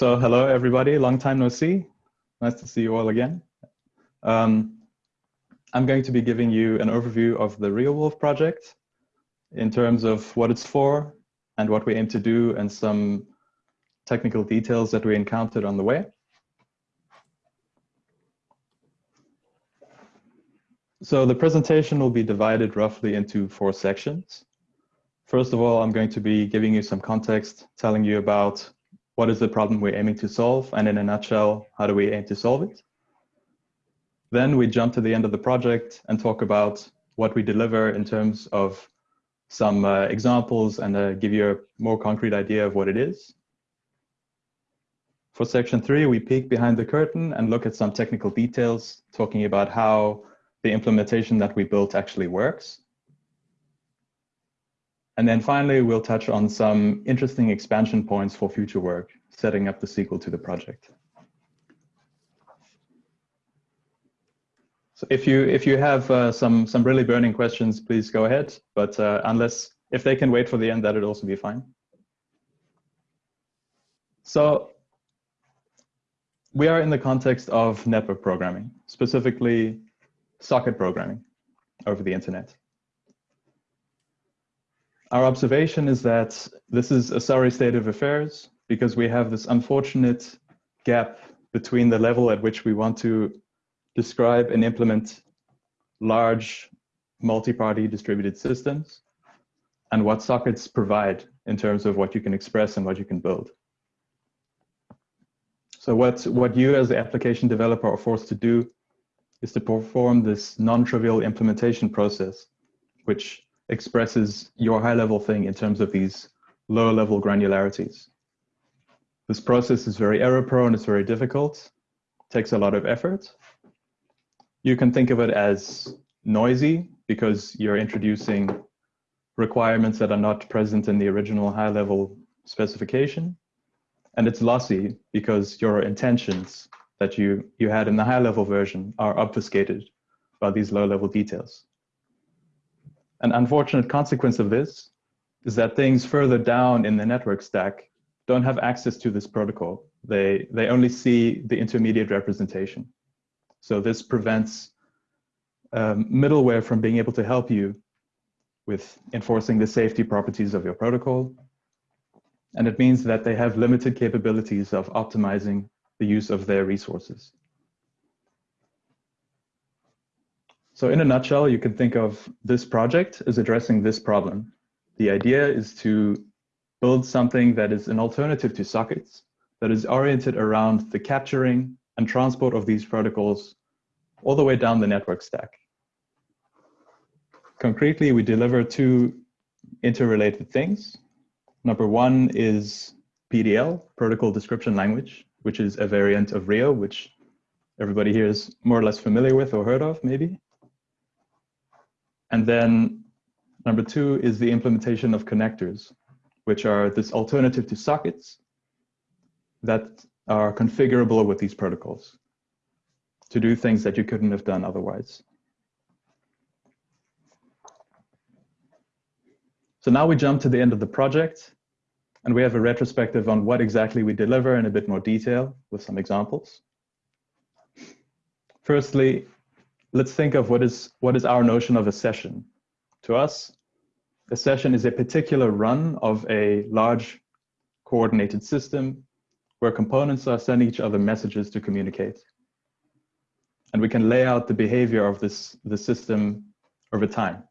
So hello, everybody. Long time no see. Nice to see you all again. Um, I'm going to be giving you an overview of the Reowolf project in terms of what it's for and what we aim to do and some technical details that we encountered on the way. So the presentation will be divided roughly into four sections. First of all, I'm going to be giving you some context, telling you about what is the problem we're aiming to solve, and in a nutshell, how do we aim to solve it? Then we jump to the end of the project and talk about what we deliver in terms of some uh, examples and uh, give you a more concrete idea of what it is. For section three, we peek behind the curtain and look at some technical details, talking about how the implementation that we built actually works. And then finally, we'll touch on some interesting expansion points for future work, setting up the sequel to the project. So if you if you have uh, some some really burning questions, please go ahead. But uh, unless if they can wait for the end, that would also be fine. So we are in the context of network programming, specifically socket programming over the internet. Our observation is that this is a sorry state of affairs because we have this unfortunate gap between the level at which we want to describe and implement large multi-party distributed systems and what sockets provide in terms of what you can express and what you can build. So what, what you as the application developer are forced to do is to perform this non-trivial implementation process, which expresses your high-level thing in terms of these lower level granularities. This process is very error-prone, it's very difficult, takes a lot of effort, you can think of it as noisy because you're introducing requirements that are not present in the original high level specification. And it's lossy because your intentions that you, you had in the high level version are obfuscated by these low level details. An unfortunate consequence of this is that things further down in the network stack don't have access to this protocol. They, they only see the intermediate representation. So this prevents um, middleware from being able to help you with enforcing the safety properties of your protocol. And it means that they have limited capabilities of optimizing the use of their resources. So in a nutshell, you can think of this project as addressing this problem. The idea is to build something that is an alternative to sockets, that is oriented around the capturing and transport of these protocols all the way down the network stack. Concretely, we deliver two interrelated things. Number one is PDL, Protocol Description Language, which is a variant of Reo, which everybody here is more or less familiar with or heard of, maybe. And then number two is the implementation of connectors, which are this alternative to sockets that are configurable with these protocols to do things that you couldn't have done otherwise. So now we jump to the end of the project and we have a retrospective on what exactly we deliver in a bit more detail with some examples. Firstly, let's think of what is, what is our notion of a session. To us, a session is a particular run of a large coordinated system where components are sending each other messages to communicate and we can lay out the behavior of this the system over time.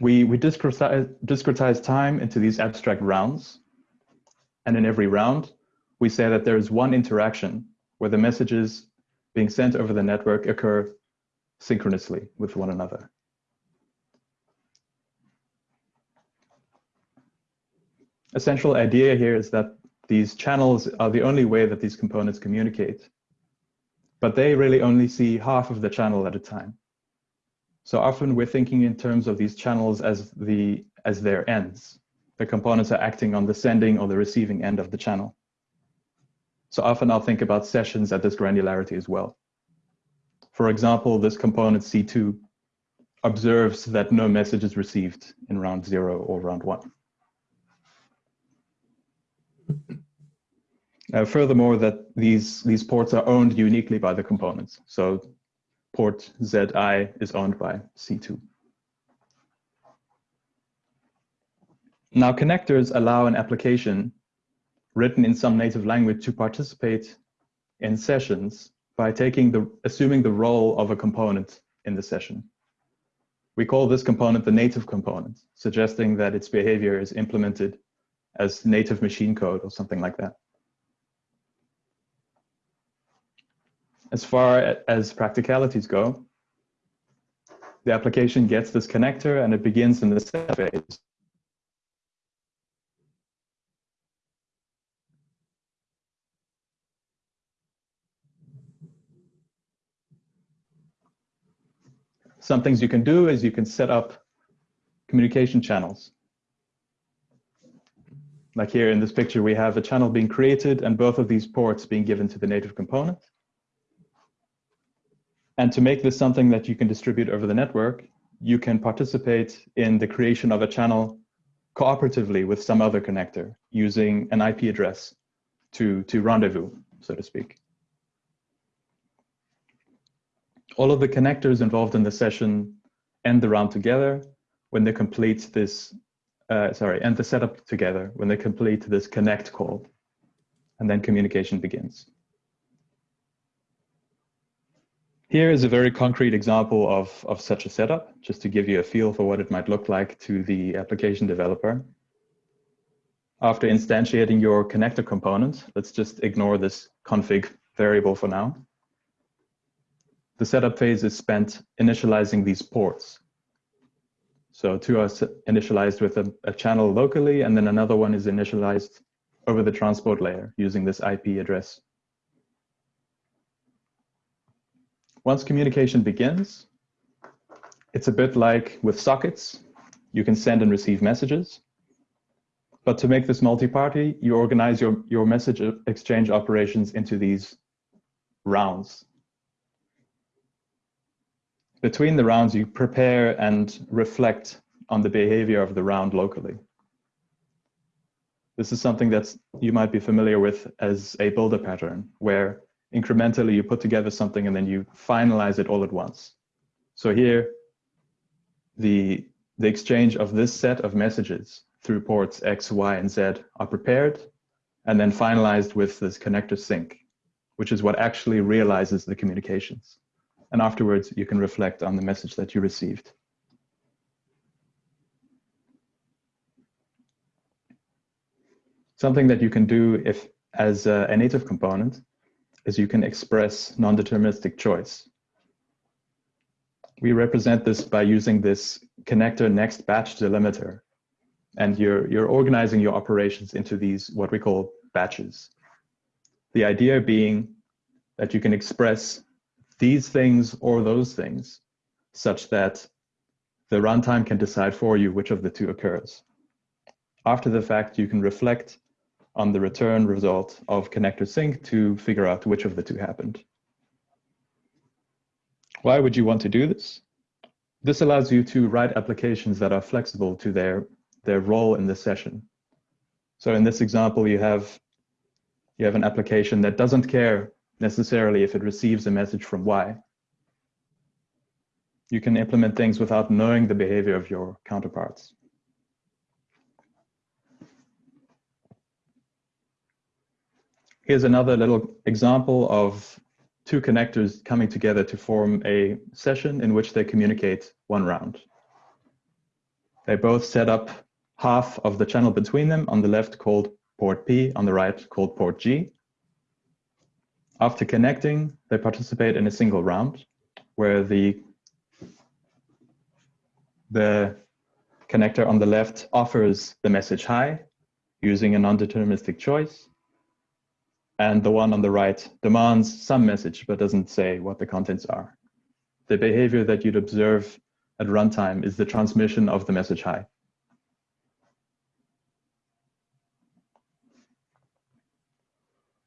We, we discretize, discretize time into these abstract rounds. And in every round, we say that there is one interaction where the messages being sent over the network occur synchronously with one another. Essential idea here is that these channels are the only way that these components communicate. But they really only see half of the channel at a time. So often we're thinking in terms of these channels as, the, as their ends. The components are acting on the sending or the receiving end of the channel. So often I'll think about sessions at this granularity as well. For example, this component C2 observes that no message is received in round zero or round one. Uh, furthermore, that these, these ports are owned uniquely by the components. So port ZI is owned by C2. Now connectors allow an application written in some native language to participate in sessions by taking the, assuming the role of a component in the session. We call this component the native component, suggesting that its behavior is implemented as native machine code or something like that. As far as practicalities go, the application gets this connector and it begins in the set phase. Some things you can do is you can set up communication channels. Like here in this picture, we have a channel being created and both of these ports being given to the native component. And to make this something that you can distribute over the network, you can participate in the creation of a channel cooperatively with some other connector using an IP address to, to rendezvous, so to speak. All of the connectors involved in the session end the round together when they complete this, uh, sorry, end the setup together when they complete this connect call, and then communication begins. Here is a very concrete example of, of such a setup, just to give you a feel for what it might look like to the application developer. After instantiating your connector component, let's just ignore this config variable for now. The setup phase is spent initializing these ports. So two are initialized with a, a channel locally, and then another one is initialized over the transport layer using this IP address Once communication begins, it's a bit like with sockets. You can send and receive messages. But to make this multi-party, you organize your, your message exchange operations into these rounds. Between the rounds, you prepare and reflect on the behavior of the round locally. This is something that you might be familiar with as a builder pattern, where incrementally you put together something and then you finalize it all at once. So here, the, the exchange of this set of messages through ports X, Y, and Z are prepared and then finalized with this connector sync, which is what actually realizes the communications. And afterwards, you can reflect on the message that you received. Something that you can do if as a, a native component is you can express non-deterministic choice. We represent this by using this connector next batch delimiter. And you're, you're organizing your operations into these, what we call batches. The idea being that you can express these things or those things such that the runtime can decide for you which of the two occurs. After the fact, you can reflect on the return result of connector sync to figure out which of the two happened. Why would you want to do this? This allows you to write applications that are flexible to their, their role in the session. So in this example, you have, you have an application that doesn't care necessarily if it receives a message from Y. You can implement things without knowing the behavior of your counterparts. Here's another little example of two connectors coming together to form a session in which they communicate one round. They both set up half of the channel between them on the left called port P, on the right called port G. After connecting, they participate in a single round where the, the connector on the left offers the message hi using a non-deterministic choice and the one on the right demands some message but doesn't say what the contents are. The behavior that you'd observe at runtime is the transmission of the message hi.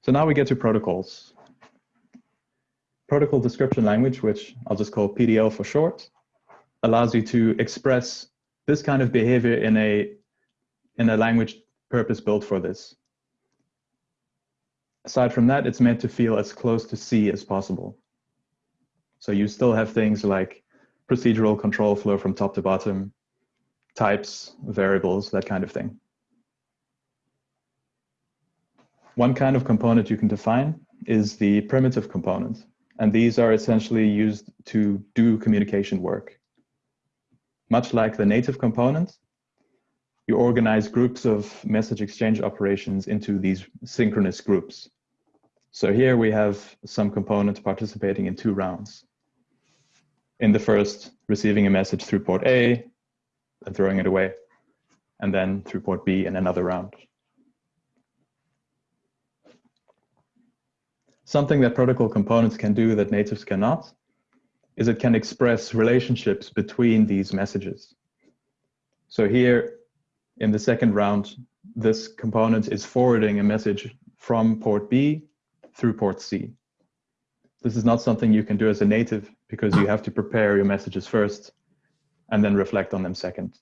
So now we get to protocols. Protocol description language, which I'll just call PDL for short, allows you to express this kind of behavior in a, in a language purpose built for this aside from that, it's meant to feel as close to C as possible. So you still have things like procedural control flow from top to bottom, types, variables, that kind of thing. One kind of component you can define is the primitive component. And these are essentially used to do communication work. Much like the native component, you organize groups of message exchange operations into these synchronous groups. So here we have some components participating in two rounds. In the first, receiving a message through port A and throwing it away, and then through port B in another round. Something that protocol components can do that natives cannot is it can express relationships between these messages. So here in the second round, this component is forwarding a message from port B through port C. This is not something you can do as a native because you have to prepare your messages first and then reflect on them second.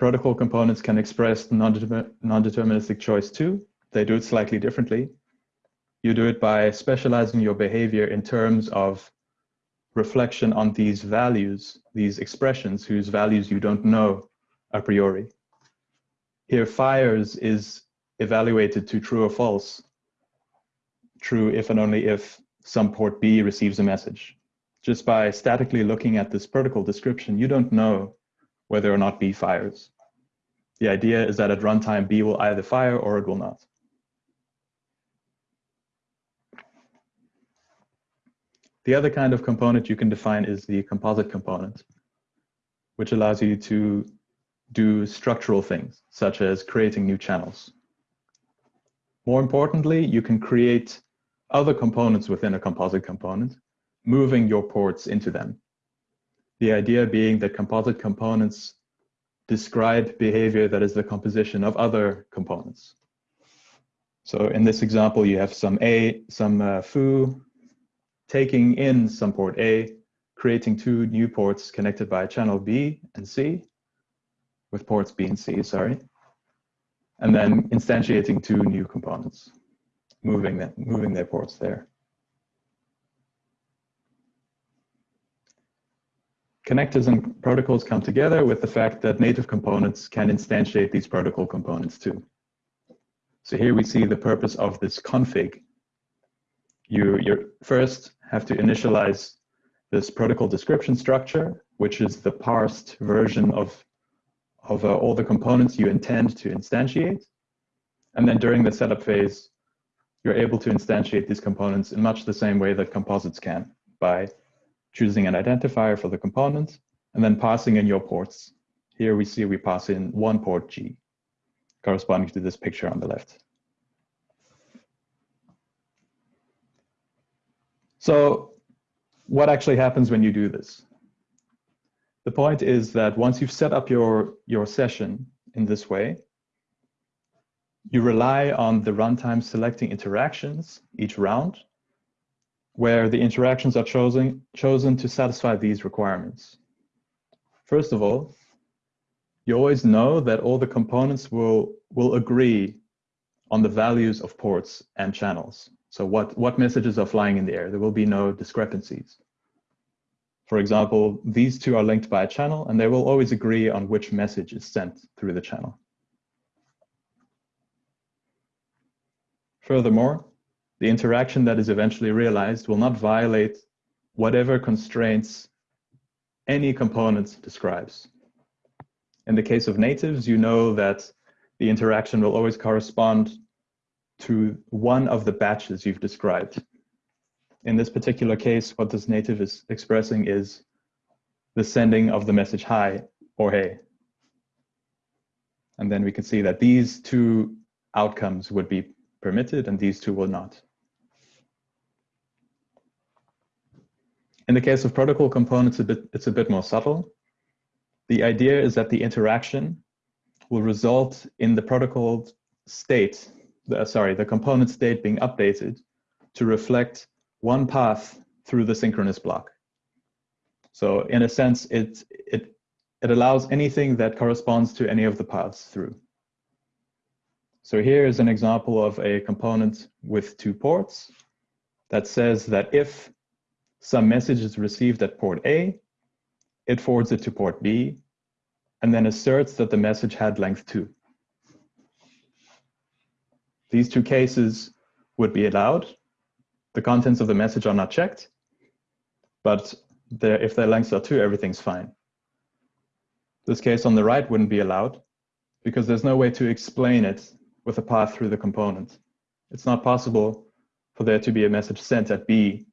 Protocol components can express non-deterministic choice too. They do it slightly differently. You do it by specializing your behavior in terms of reflection on these values, these expressions whose values you don't know a priori. Here, fires is evaluated to true or false. True if and only if some port B receives a message. Just by statically looking at this protocol description, you don't know whether or not B fires. The idea is that at runtime, B will either fire or it will not. The other kind of component you can define is the composite component, which allows you to do structural things, such as creating new channels. More importantly, you can create other components within a composite component, moving your ports into them. The idea being that composite components describe behavior that is the composition of other components. So in this example, you have some A, some uh, foo taking in some port A, creating two new ports connected by channel B and C, with ports B and C, sorry, and then instantiating two new components, moving them, moving their ports there. Connectors and protocols come together with the fact that native components can instantiate these protocol components too. So here we see the purpose of this config. You you first have to initialize this protocol description structure, which is the parsed version of, of uh, all the components you intend to instantiate. And then during the setup phase, you're able to instantiate these components in much the same way that composites can by choosing an identifier for the component, and then passing in your ports. Here we see we pass in one port G, corresponding to this picture on the left. So what actually happens when you do this? The point is that once you've set up your, your session in this way, you rely on the runtime selecting interactions each round where the interactions are chosen, chosen to satisfy these requirements. First of all, you always know that all the components will, will agree on the values of ports and channels. So what, what messages are flying in the air? There will be no discrepancies. For example, these two are linked by a channel and they will always agree on which message is sent through the channel. Furthermore, the interaction that is eventually realized will not violate whatever constraints any component describes. In the case of natives, you know that the interaction will always correspond to one of the batches you've described. In this particular case, what this native is expressing is the sending of the message hi or hey. And then we can see that these two outcomes would be permitted and these two will not. In the case of protocol components, a bit, it's a bit more subtle. The idea is that the interaction will result in the protocol state, the, uh, sorry, the component state being updated to reflect one path through the synchronous block. So in a sense, it, it, it allows anything that corresponds to any of the paths through. So here is an example of a component with two ports that says that if some message is received at port A, it forwards it to port B, and then asserts that the message had length 2. These two cases would be allowed. The contents of the message are not checked, but if their lengths are 2, everything's fine. This case on the right wouldn't be allowed because there's no way to explain it with a path through the component. It's not possible for there to be a message sent at B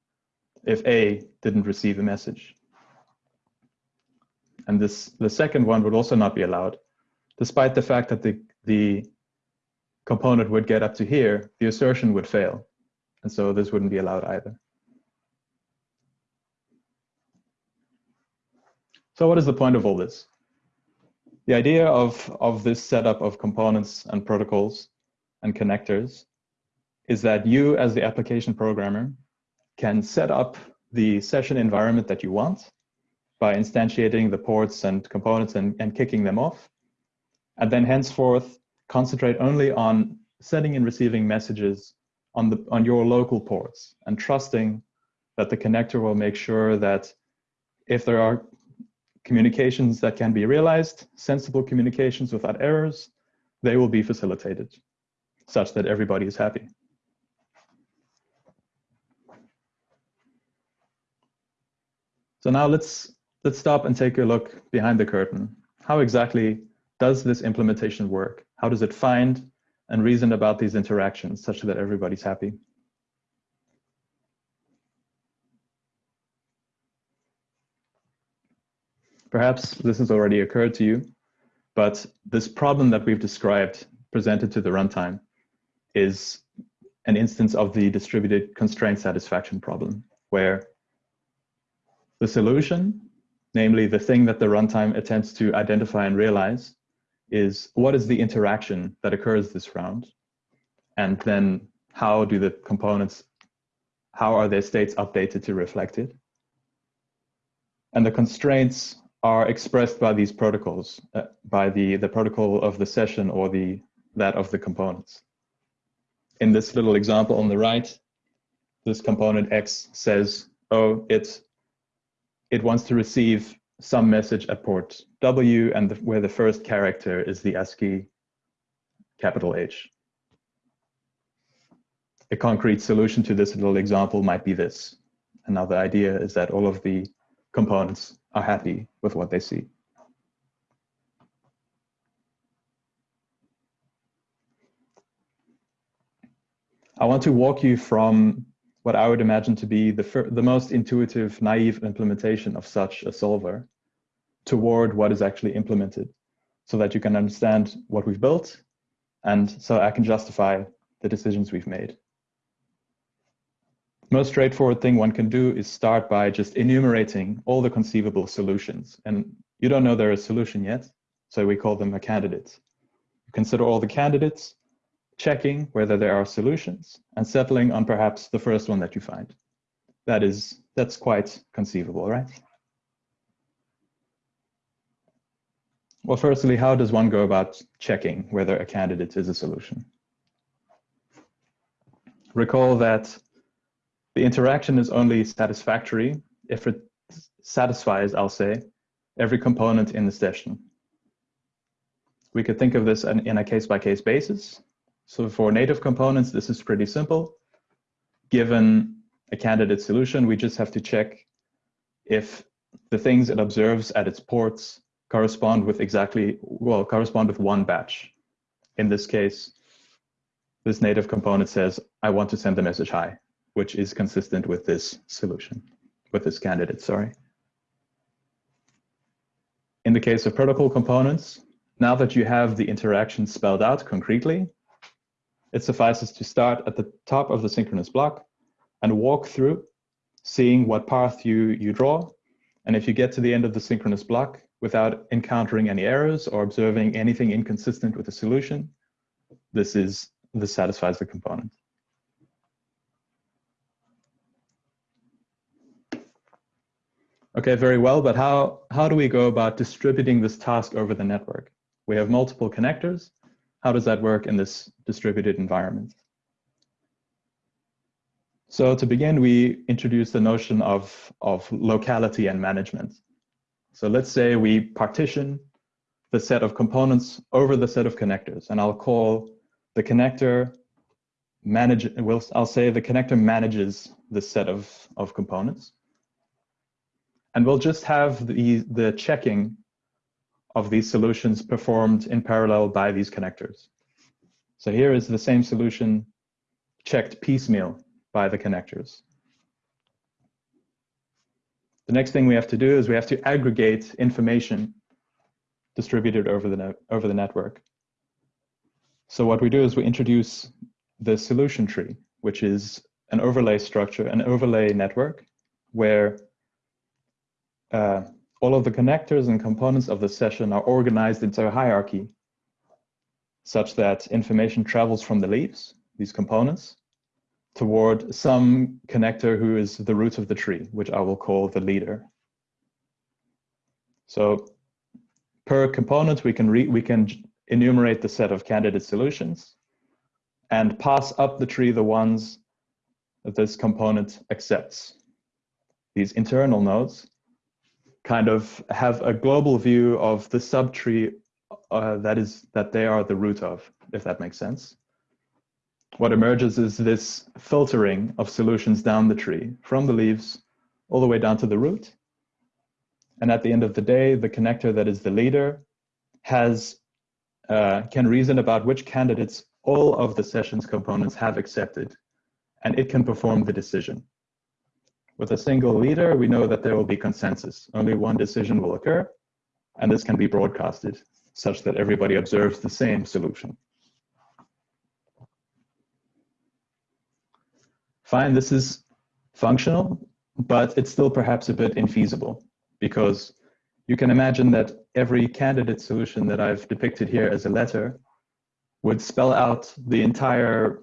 if A didn't receive a message. And this, the second one would also not be allowed, despite the fact that the, the component would get up to here, the assertion would fail. And so this wouldn't be allowed either. So what is the point of all this? The idea of, of this setup of components and protocols and connectors is that you as the application programmer can set up the session environment that you want by instantiating the ports and components and, and kicking them off. And then henceforth, concentrate only on sending and receiving messages on, the, on your local ports and trusting that the connector will make sure that if there are communications that can be realized, sensible communications without errors, they will be facilitated such that everybody is happy. So now let's, let's stop and take a look behind the curtain. How exactly does this implementation work? How does it find and reason about these interactions such that everybody's happy? Perhaps this has already occurred to you, but this problem that we've described presented to the runtime is an instance of the distributed constraint satisfaction problem, where the solution, namely the thing that the runtime attempts to identify and realize, is what is the interaction that occurs this round? And then how do the components, how are their states updated to reflect it? And the constraints are expressed by these protocols, uh, by the, the protocol of the session or the that of the components. In this little example on the right, this component X says, oh, it, it wants to receive some message at port W and the, where the first character is the ASCII capital H. A concrete solution to this little example might be this. Another idea is that all of the components are happy with what they see. I want to walk you from what I would imagine to be the, the most intuitive, naive implementation of such a solver toward what is actually implemented so that you can understand what we've built and so I can justify the decisions we've made most straightforward thing one can do is start by just enumerating all the conceivable solutions. And you don't know they're a solution yet, so we call them a candidate. You consider all the candidates, checking whether there are solutions, and settling on perhaps the first one that you find. That is, that's quite conceivable, right? Well, firstly, how does one go about checking whether a candidate is a solution? Recall that the interaction is only satisfactory if it satisfies, I'll say, every component in the session. We could think of this in a case-by-case -case basis. So for native components, this is pretty simple. Given a candidate solution, we just have to check if the things it observes at its ports correspond with exactly, well, correspond with one batch. In this case, this native component says, I want to send the message hi which is consistent with this solution, with this candidate, sorry. In the case of protocol components, now that you have the interaction spelled out concretely, it suffices to start at the top of the synchronous block and walk through, seeing what path you, you draw. And if you get to the end of the synchronous block without encountering any errors or observing anything inconsistent with the solution, this is this satisfies the component. Okay, very well, but how, how do we go about distributing this task over the network? We have multiple connectors. How does that work in this distributed environment? So to begin, we introduce the notion of, of locality and management. So let's say we partition the set of components over the set of connectors, and I'll call the connector manage, I'll say the connector manages the set of, of components. And we'll just have the, the checking of these solutions performed in parallel by these connectors. So here is the same solution checked piecemeal by the connectors. The next thing we have to do is we have to aggregate information distributed over the, over the network. So what we do is we introduce the solution tree, which is an overlay structure, an overlay network, where uh, all of the connectors and components of the session are organized into a hierarchy such that information travels from the leaves, these components, toward some connector who is the root of the tree, which I will call the leader. So per component, we can, we can enumerate the set of candidate solutions and pass up the tree the ones that this component accepts. These internal nodes kind of have a global view of the subtree uh, that is that they are the root of, if that makes sense. What emerges is this filtering of solutions down the tree from the leaves all the way down to the root. And at the end of the day, the connector that is the leader has uh, can reason about which candidates all of the sessions components have accepted, and it can perform the decision. With a single leader, we know that there will be consensus. Only one decision will occur, and this can be broadcasted such that everybody observes the same solution. Fine, this is functional, but it's still perhaps a bit infeasible because you can imagine that every candidate solution that I've depicted here as a letter would spell out the entire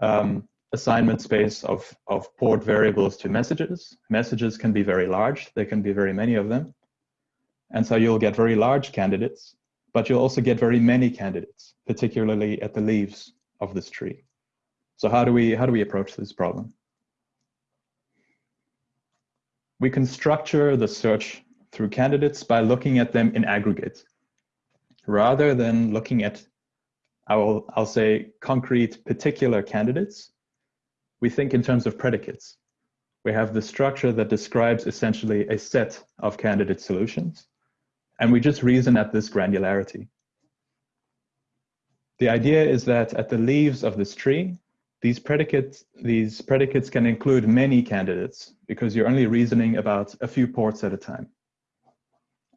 um, assignment space of, of port variables to messages. Messages can be very large. There can be very many of them. And so you'll get very large candidates, but you'll also get very many candidates, particularly at the leaves of this tree. So how do we, how do we approach this problem? We can structure the search through candidates by looking at them in aggregate, rather than looking at, I'll, I'll say, concrete particular candidates we think in terms of predicates. We have the structure that describes essentially a set of candidate solutions, and we just reason at this granularity. The idea is that at the leaves of this tree, these predicates, these predicates can include many candidates because you're only reasoning about a few ports at a time.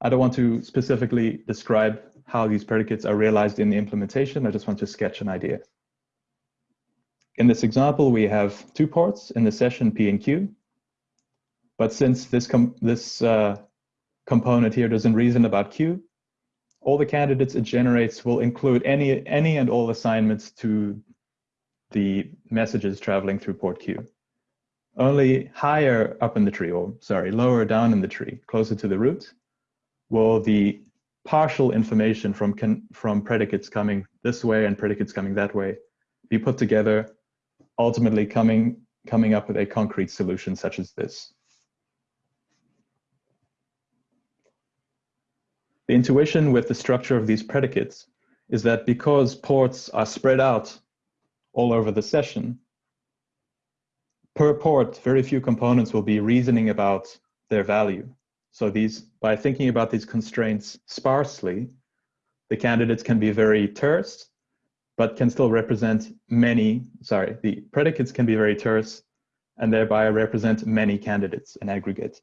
I don't want to specifically describe how these predicates are realized in the implementation. I just want to sketch an idea. In this example, we have two ports in the session P and Q. But since this, this uh, component here doesn't reason about Q, all the candidates it generates will include any, any and all assignments to the messages traveling through port Q. Only higher up in the tree, or sorry, lower down in the tree, closer to the root, will the partial information from, from predicates coming this way and predicates coming that way be put together ultimately coming, coming up with a concrete solution such as this. The intuition with the structure of these predicates is that because ports are spread out all over the session, per port, very few components will be reasoning about their value. So these, by thinking about these constraints sparsely, the candidates can be very terse but can still represent many, sorry, the predicates can be very terse and thereby represent many candidates in aggregate.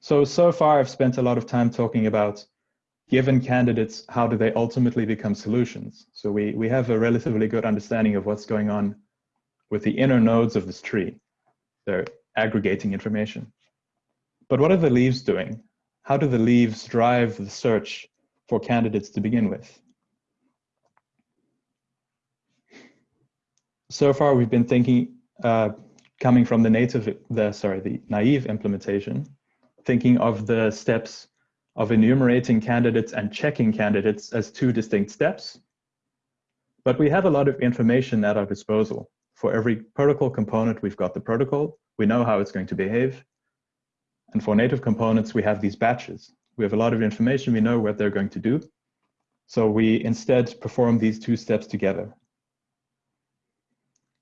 So, so far I've spent a lot of time talking about given candidates, how do they ultimately become solutions? So we, we have a relatively good understanding of what's going on with the inner nodes of this tree. They're aggregating information. But what are the leaves doing? How do the leaves drive the search for candidates to begin with. So far, we've been thinking, uh, coming from the native, the sorry, the naive implementation, thinking of the steps of enumerating candidates and checking candidates as two distinct steps. But we have a lot of information at our disposal. For every protocol component, we've got the protocol. We know how it's going to behave. And for native components, we have these batches. We have a lot of information. We know what they're going to do. So we instead perform these two steps together.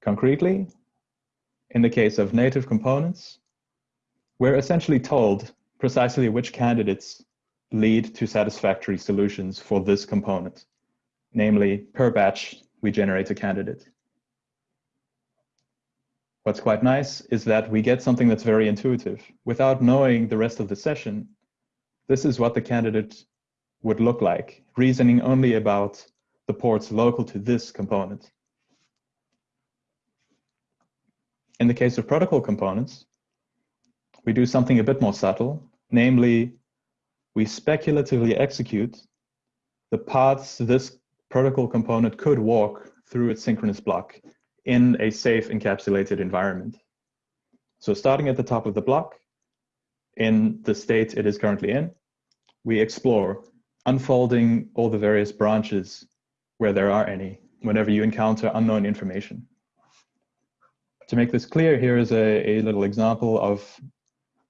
Concretely, in the case of native components, we're essentially told precisely which candidates lead to satisfactory solutions for this component. Namely, per batch, we generate a candidate. What's quite nice is that we get something that's very intuitive. Without knowing the rest of the session, this is what the candidate would look like, reasoning only about the ports local to this component. In the case of protocol components, we do something a bit more subtle, namely, we speculatively execute the paths this protocol component could walk through its synchronous block in a safe encapsulated environment. So starting at the top of the block, in the state it is currently in, we explore, unfolding all the various branches where there are any, whenever you encounter unknown information. To make this clear, here is a, a little example of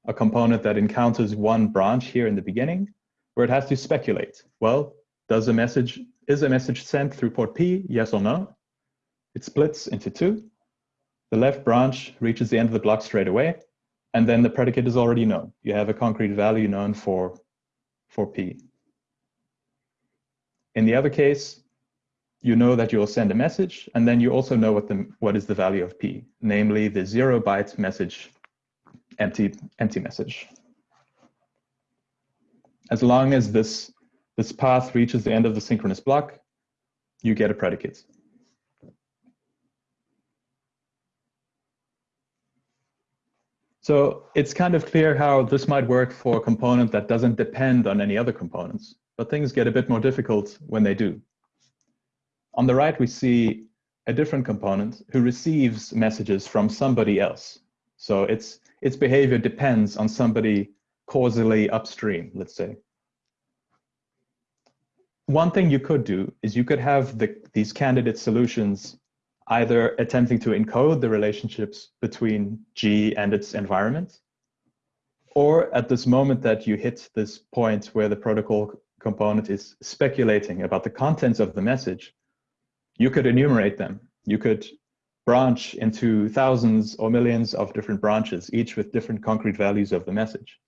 a component that encounters one branch here in the beginning, where it has to speculate. Well, does a message, is a message sent through port P, yes or no? It splits into two. The left branch reaches the end of the block straight away, and then the predicate is already known. You have a concrete value known for, for P. In the other case, you know that you'll send a message, and then you also know what, the, what is the value of P, namely the zero byte message, empty, empty message. As long as this, this path reaches the end of the synchronous block, you get a predicate. So it's kind of clear how this might work for a component that doesn't depend on any other components, but things get a bit more difficult when they do. On the right, we see a different component who receives messages from somebody else. So its, its behavior depends on somebody causally upstream, let's say. One thing you could do is you could have the, these candidate solutions either attempting to encode the relationships between G and its environment, or at this moment that you hit this point where the protocol component is speculating about the contents of the message, you could enumerate them. You could branch into thousands or millions of different branches, each with different concrete values of the message.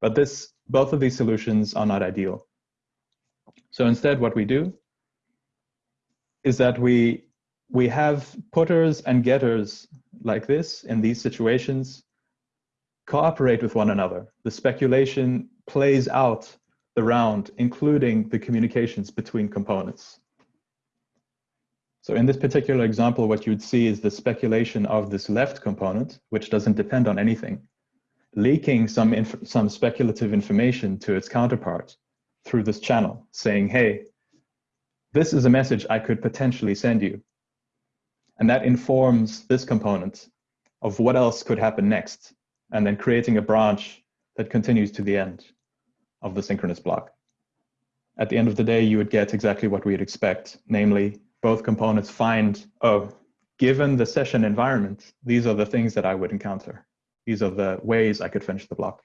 But this, both of these solutions are not ideal. So instead, what we do is that we we have putters and getters like this in these situations cooperate with one another. The speculation plays out the round, including the communications between components. So in this particular example, what you'd see is the speculation of this left component, which doesn't depend on anything, leaking some, some speculative information to its counterpart through this channel, saying, hey, this is a message I could potentially send you. And that informs this component of what else could happen next, and then creating a branch that continues to the end of the synchronous block. At the end of the day, you would get exactly what we'd expect, namely both components find, oh, given the session environment, these are the things that I would encounter. These are the ways I could finish the block.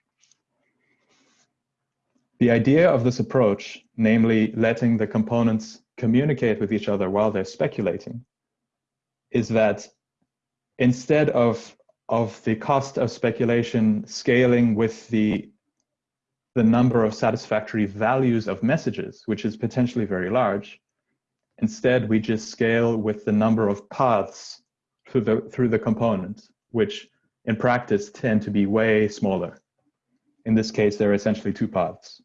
The idea of this approach, namely letting the components communicate with each other while they're speculating, is that instead of of the cost of speculation scaling with the the number of satisfactory values of messages, which is potentially very large, instead we just scale with the number of paths through the through the component, which in practice tend to be way smaller. In this case, there are essentially two paths.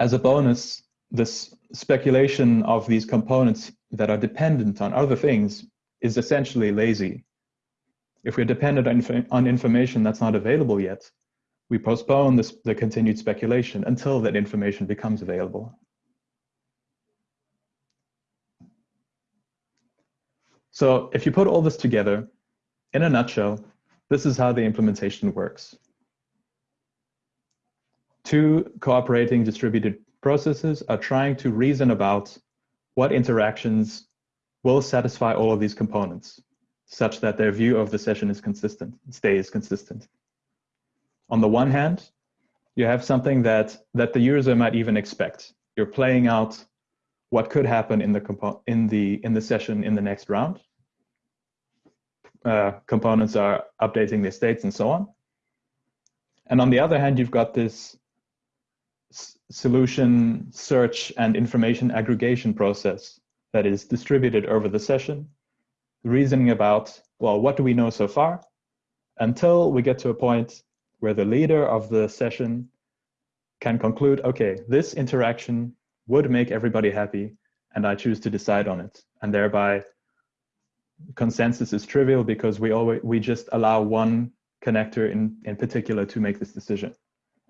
As a bonus, this speculation of these components that are dependent on other things is essentially lazy. If we're dependent on, on information that's not available yet, we postpone this, the continued speculation until that information becomes available. So if you put all this together, in a nutshell, this is how the implementation works. two cooperating distributed processes are trying to reason about what interactions will satisfy all of these components such that their view of the session is consistent, stays consistent. On the one hand, you have something that, that the user might even expect. You're playing out what could happen in the, in the, in the session in the next round. Uh, components are updating their states and so on. And on the other hand, you've got this solution search and information aggregation process that is distributed over the session, reasoning about, well, what do we know so far? Until we get to a point where the leader of the session can conclude, okay, this interaction would make everybody happy, and I choose to decide on it. And thereby, consensus is trivial because we always we just allow one connector in, in particular to make this decision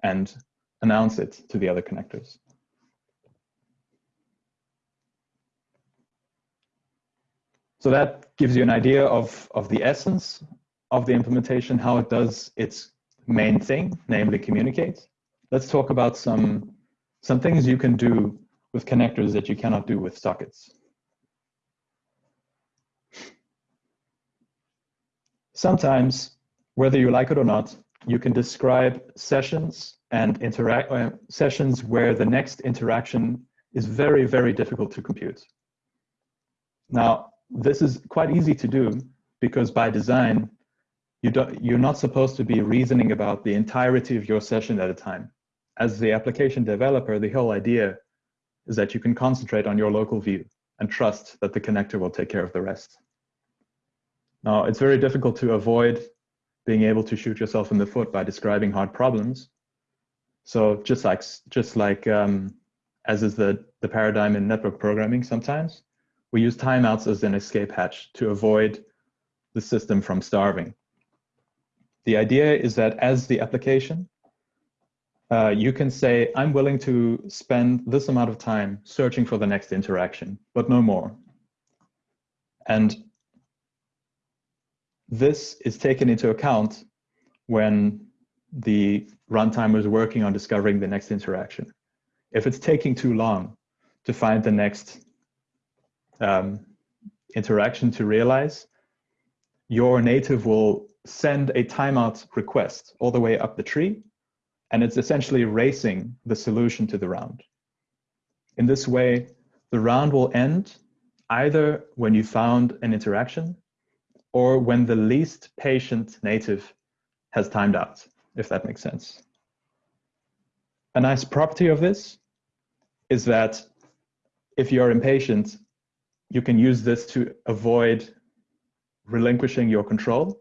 and announce it to the other connectors. So that gives you an idea of, of the essence of the implementation, how it does its main thing, namely communicate. Let's talk about some, some things you can do with connectors that you cannot do with sockets. Sometimes, whether you like it or not, you can describe sessions and interact uh, sessions where the next interaction is very, very difficult to compute. Now, this is quite easy to do because by design, you don't, you're not supposed to be reasoning about the entirety of your session at a time. As the application developer, the whole idea is that you can concentrate on your local view and trust that the connector will take care of the rest. Now, it's very difficult to avoid being able to shoot yourself in the foot by describing hard problems. So just like, just like um, as is the, the paradigm in network programming sometimes, we use timeouts as an escape hatch to avoid the system from starving. The idea is that as the application, uh, you can say, I'm willing to spend this amount of time searching for the next interaction, but no more. And this is taken into account when the runtime is working on discovering the next interaction. If it's taking too long to find the next um, interaction to realize, your native will send a timeout request all the way up the tree, and it's essentially racing the solution to the round. In this way, the round will end either when you found an interaction or when the least patient native has timed out, if that makes sense. A nice property of this is that if you're impatient, you can use this to avoid relinquishing your control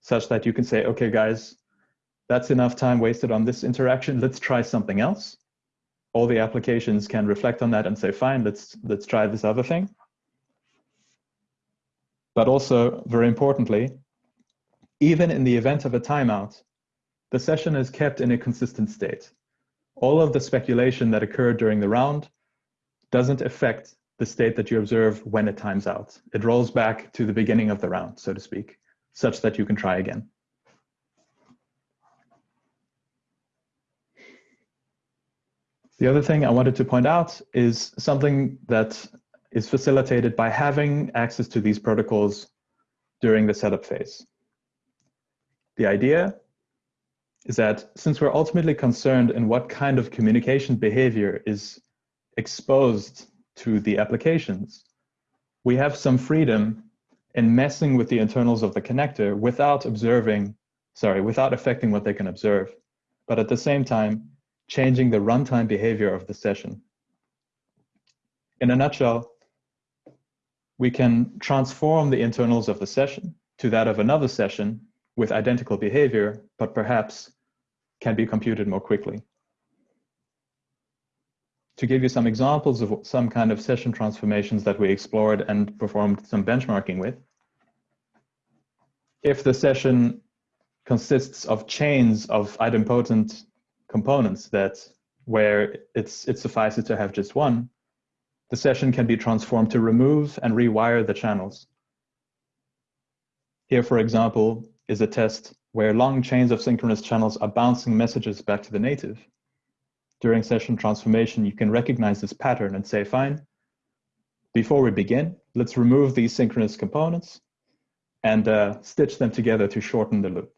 such that you can say, okay, guys, that's enough time wasted on this interaction. Let's try something else. All the applications can reflect on that and say, fine, let's, let's try this other thing. But also, very importantly, even in the event of a timeout, the session is kept in a consistent state. All of the speculation that occurred during the round doesn't affect the state that you observe when it times out. It rolls back to the beginning of the round, so to speak, such that you can try again. The other thing I wanted to point out is something that is facilitated by having access to these protocols during the setup phase. The idea is that since we're ultimately concerned in what kind of communication behavior is exposed to the applications, we have some freedom in messing with the internals of the connector without observing, sorry, without affecting what they can observe, but at the same time, changing the runtime behavior of the session. In a nutshell, we can transform the internals of the session to that of another session with identical behavior, but perhaps can be computed more quickly to give you some examples of some kind of session transformations that we explored and performed some benchmarking with. If the session consists of chains of idempotent components that where it's it suffices to have just one, the session can be transformed to remove and rewire the channels. Here, for example, is a test where long chains of synchronous channels are bouncing messages back to the native during session transformation, you can recognize this pattern and say, fine, before we begin, let's remove these synchronous components and uh, stitch them together to shorten the loop.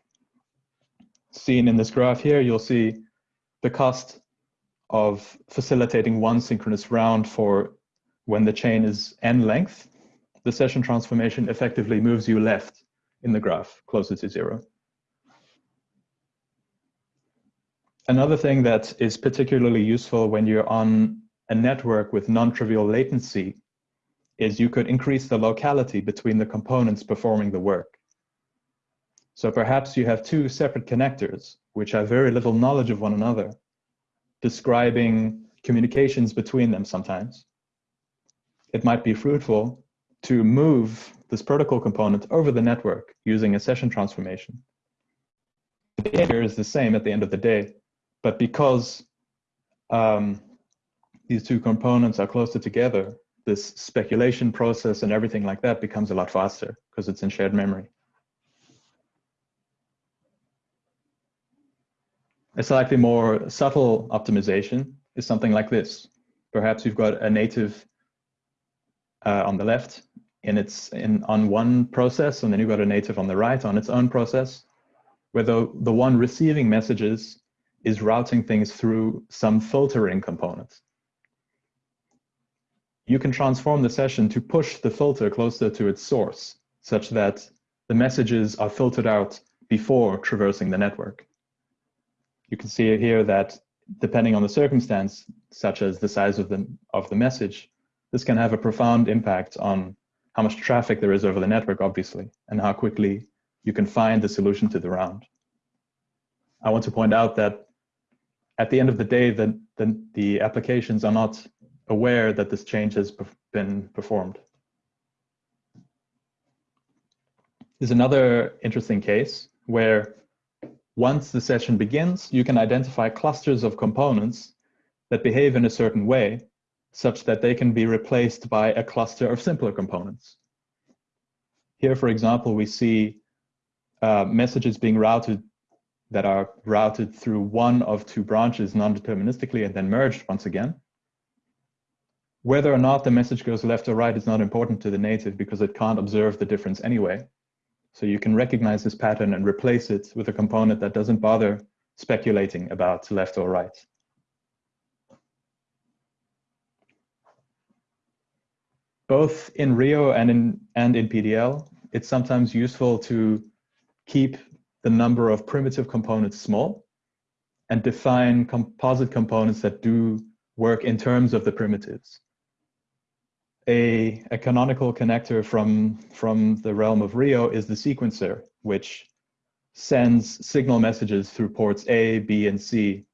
Seen in this graph here, you'll see the cost of facilitating one synchronous round for when the chain is n length. The session transformation effectively moves you left in the graph, closer to zero. Another thing that is particularly useful when you're on a network with non-trivial latency is you could increase the locality between the components performing the work. So perhaps you have two separate connectors which have very little knowledge of one another, describing communications between them sometimes. It might be fruitful to move this protocol component over the network using a session transformation. The behavior is the same at the end of the day, but because um, these two components are closer together, this speculation process and everything like that becomes a lot faster because it's in shared memory. A slightly more subtle optimization is something like this. Perhaps you've got a native uh, on the left and it's in on one process, and then you've got a native on the right on its own process, where the, the one receiving messages is routing things through some filtering component. You can transform the session to push the filter closer to its source, such that the messages are filtered out before traversing the network. You can see here that depending on the circumstance, such as the size of the, of the message, this can have a profound impact on how much traffic there is over the network, obviously, and how quickly you can find the solution to the round. I want to point out that at the end of the day, the, the, the applications are not aware that this change has been performed. There's another interesting case where once the session begins, you can identify clusters of components that behave in a certain way such that they can be replaced by a cluster of simpler components. Here, for example, we see uh, messages being routed that are routed through one of two branches non-deterministically and then merged once again. Whether or not the message goes left or right is not important to the native because it can't observe the difference anyway. So you can recognize this pattern and replace it with a component that doesn't bother speculating about left or right. both in Reo and in, and in PDL, it's sometimes useful to keep the number of primitive components small and define composite components that do work in terms of the primitives. A, a canonical connector from, from the realm of Reo is the sequencer, which sends signal messages through ports A, B, and C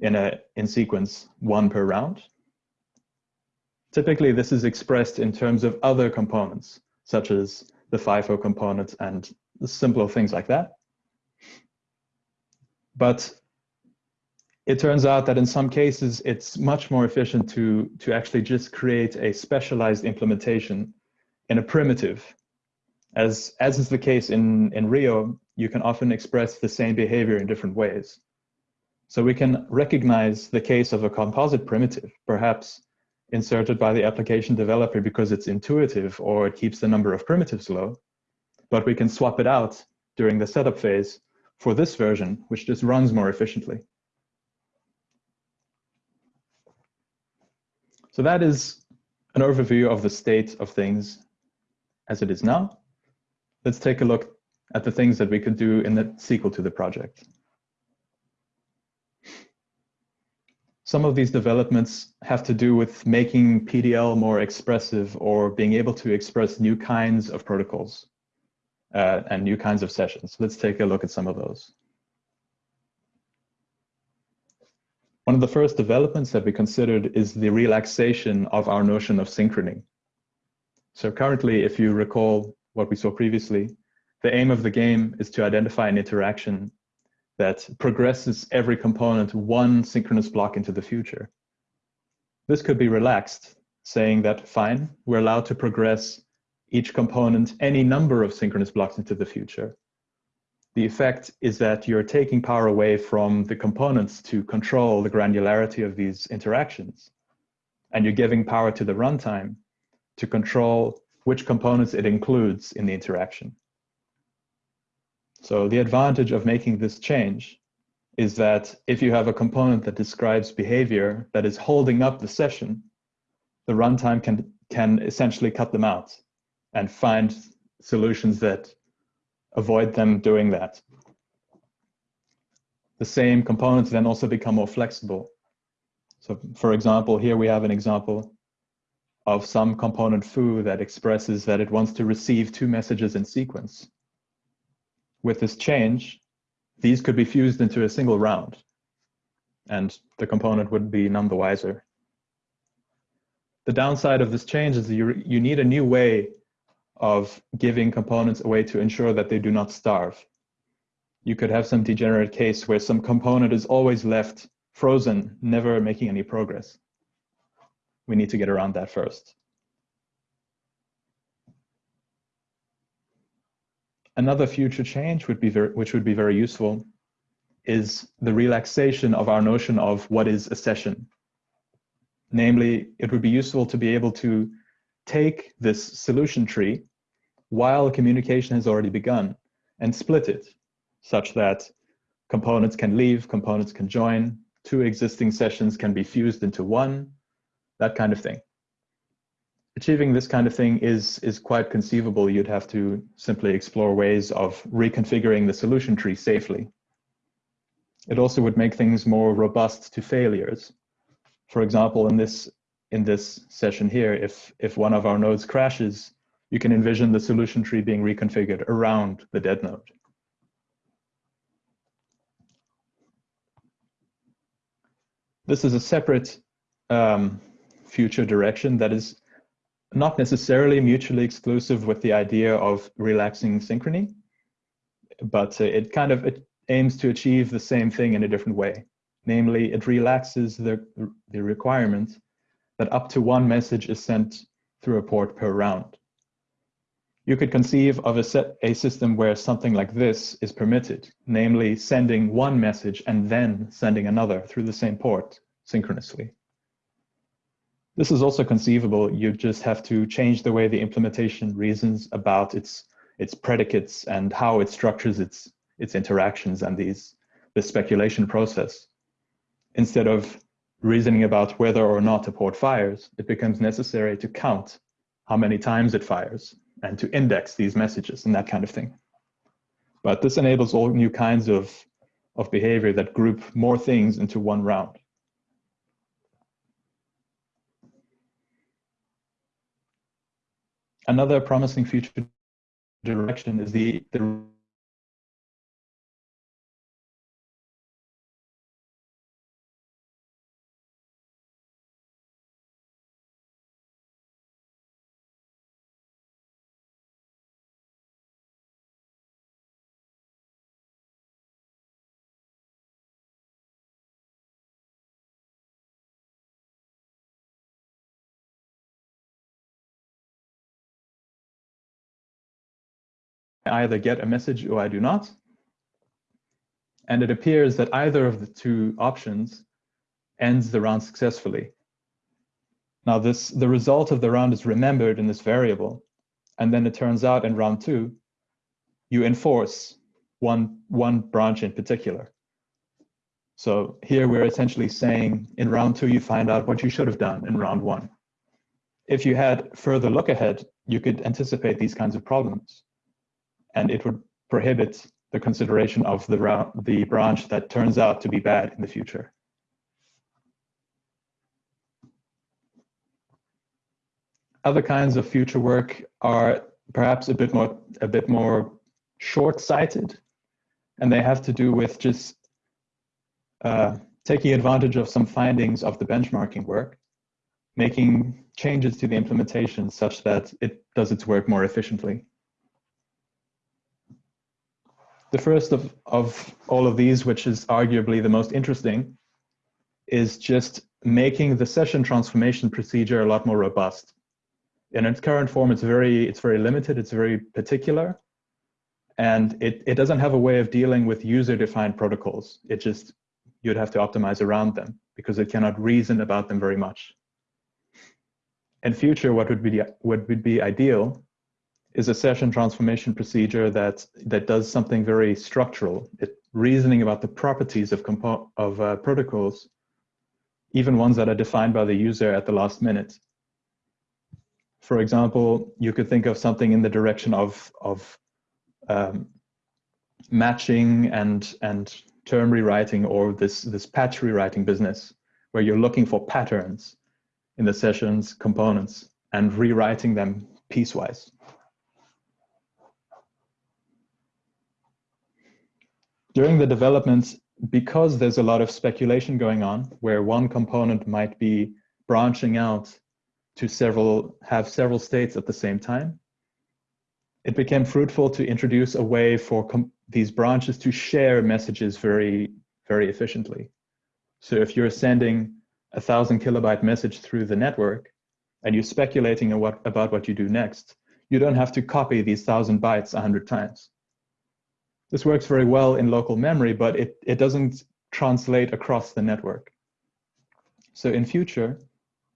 in, a, in sequence, one per round. Typically, this is expressed in terms of other components, such as the FIFO components and simpler things like that. But it turns out that in some cases, it's much more efficient to, to actually just create a specialized implementation in a primitive. As, as is the case in, in Reo, you can often express the same behavior in different ways. So we can recognize the case of a composite primitive, perhaps inserted by the application developer because it's intuitive or it keeps the number of primitives low. But we can swap it out during the setup phase for this version, which just runs more efficiently. So that is an overview of the state of things as it is now. Let's take a look at the things that we could do in the sequel to the project. Some of these developments have to do with making PDL more expressive or being able to express new kinds of protocols uh, and new kinds of sessions. Let's take a look at some of those. One of the first developments that we considered is the relaxation of our notion of synchrony. So currently, if you recall what we saw previously, the aim of the game is to identify an interaction that progresses every component one synchronous block into the future. This could be relaxed, saying that fine, we're allowed to progress each component any number of synchronous blocks into the future. the effect is that you're taking power away from the components to control the granularity of these interactions. And you're giving power to the runtime to control which components it includes in the interaction. So the advantage of making this change is that if you have a component that describes behavior that is holding up the session, the runtime can, can essentially cut them out and find solutions that avoid them doing that. The same components then also become more flexible. So for example, here we have an example of some component foo that expresses that it wants to receive two messages in sequence. With this change, these could be fused into a single round and the component would be none the wiser. The downside of this change is that you, you need a new way of giving components away to ensure that they do not starve. You could have some degenerate case where some component is always left frozen, never making any progress. We need to get around that first. Another future change would be very, which would be very useful is the relaxation of our notion of what is a session. Namely, it would be useful to be able to take this solution tree while communication has already begun and split it such that components can leave, components can join, two existing sessions can be fused into one, that kind of thing. Achieving this kind of thing is, is quite conceivable. You'd have to simply explore ways of reconfiguring the solution tree safely. It also would make things more robust to failures. For example, in this, in this session here, if, if one of our nodes crashes, you can envision the solution tree being reconfigured around the dead node. This is a separate um, future direction that is not necessarily mutually exclusive with the idea of relaxing synchrony, but uh, it kind of it aims to achieve the same thing in a different way. Namely, it relaxes the, the requirement that up to one message is sent through a port per round. You could conceive of a, set, a system where something like this is permitted, namely sending one message and then sending another through the same port synchronously. This is also conceivable. You just have to change the way the implementation reasons about its its predicates and how it structures its its interactions and these the speculation process. Instead of reasoning about whether or not a port fires, it becomes necessary to count how many times it fires and to index these messages and that kind of thing. But this enables all new kinds of, of behavior that group more things into one round. Another promising future direction is the, the I either get a message or I do not. And it appears that either of the two options ends the round successfully. Now this, the result of the round is remembered in this variable. And then it turns out in round two, you enforce one, one branch in particular. So here we're essentially saying in round two, you find out what you should have done in round one. If you had further look ahead, you could anticipate these kinds of problems and it would prohibit the consideration of the, the branch that turns out to be bad in the future. Other kinds of future work are perhaps a bit more a bit more short-sighted, and they have to do with just uh, taking advantage of some findings of the benchmarking work, making changes to the implementation such that it does its work more efficiently. The first of, of all of these, which is arguably the most interesting, is just making the session transformation procedure a lot more robust. In its current form, it's very, it's very limited, it's very particular, And it, it doesn't have a way of dealing with user-defined protocols. It just, you'd have to optimize around them because it cannot reason about them very much. In future, what would be, what would be ideal is a session transformation procedure that, that does something very structural. It, reasoning about the properties of, of uh, protocols, even ones that are defined by the user at the last minute. For example, you could think of something in the direction of, of um, matching and, and term rewriting or this, this patch rewriting business, where you're looking for patterns in the session's components and rewriting them piecewise. During the development, because there's a lot of speculation going on, where one component might be branching out to several, have several states at the same time, it became fruitful to introduce a way for these branches to share messages very, very efficiently. So if you're sending a thousand kilobyte message through the network and you're speculating what, about what you do next, you don't have to copy these thousand bytes a hundred times. This works very well in local memory, but it, it doesn't translate across the network. So in future,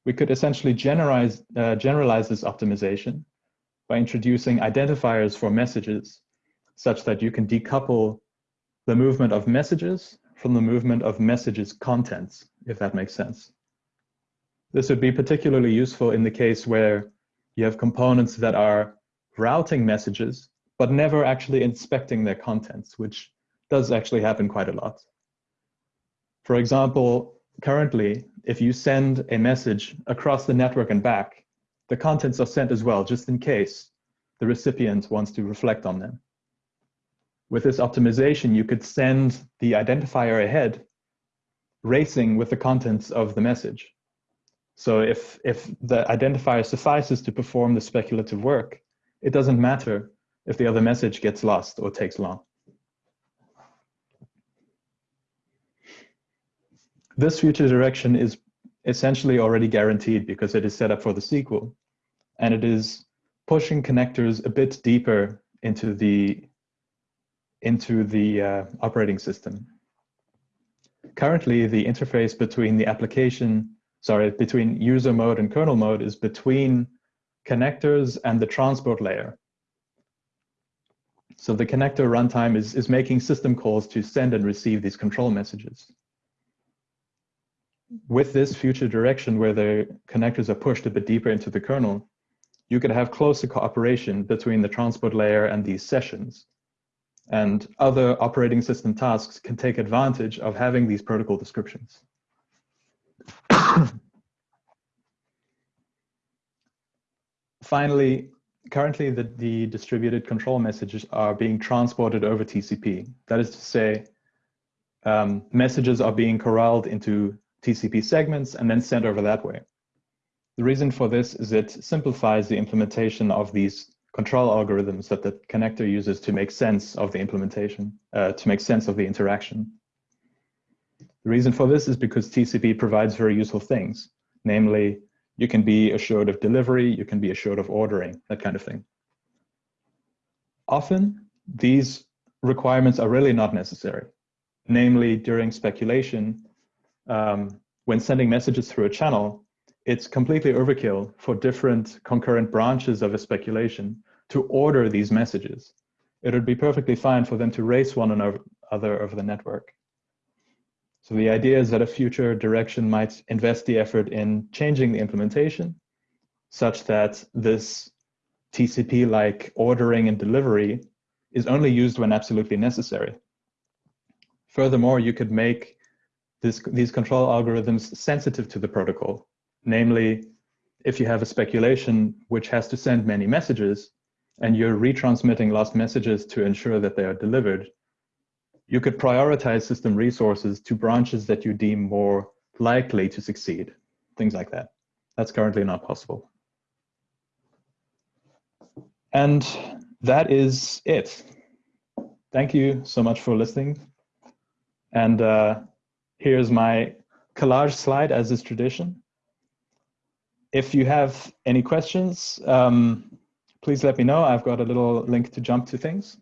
we could essentially generalize, uh, generalize this optimization by introducing identifiers for messages such that you can decouple the movement of messages from the movement of messages contents, if that makes sense. This would be particularly useful in the case where you have components that are routing messages, but never actually inspecting their contents, which does actually happen quite a lot. For example, currently, if you send a message across the network and back, the contents are sent as well, just in case the recipient wants to reflect on them. With this optimization, you could send the identifier ahead racing with the contents of the message. So if, if the identifier suffices to perform the speculative work, it doesn't matter if the other message gets lost or takes long. This future direction is essentially already guaranteed because it is set up for the sequel, and it is pushing connectors a bit deeper into the into the uh, operating system. Currently, the interface between the application, sorry, between user mode and kernel mode is between connectors and the transport layer. So the connector runtime is, is making system calls to send and receive these control messages. With this future direction where the connectors are pushed a bit deeper into the kernel, you could have closer cooperation between the transport layer and these sessions and other operating system tasks can take advantage of having these protocol descriptions. Finally, currently the, the distributed control messages are being transported over TCP. That is to say, um, messages are being corralled into TCP segments and then sent over that way. The reason for this is it simplifies the implementation of these control algorithms that the connector uses to make sense of the implementation, uh, to make sense of the interaction. The reason for this is because TCP provides very useful things, namely, you can be assured of delivery, you can be assured of ordering, that kind of thing. Often, these requirements are really not necessary. Namely, during speculation, um, when sending messages through a channel, it's completely overkill for different concurrent branches of a speculation to order these messages. It would be perfectly fine for them to race one another over the network. So the idea is that a future direction might invest the effort in changing the implementation such that this TCP-like ordering and delivery is only used when absolutely necessary. Furthermore, you could make this, these control algorithms sensitive to the protocol Namely, if you have a speculation which has to send many messages and you're retransmitting lost messages to ensure that they are delivered, you could prioritize system resources to branches that you deem more likely to succeed, things like that. That's currently not possible. And that is it. Thank you so much for listening. And uh, here's my collage slide as is tradition if you have any questions, um, please let me know. I've got a little link to jump to things.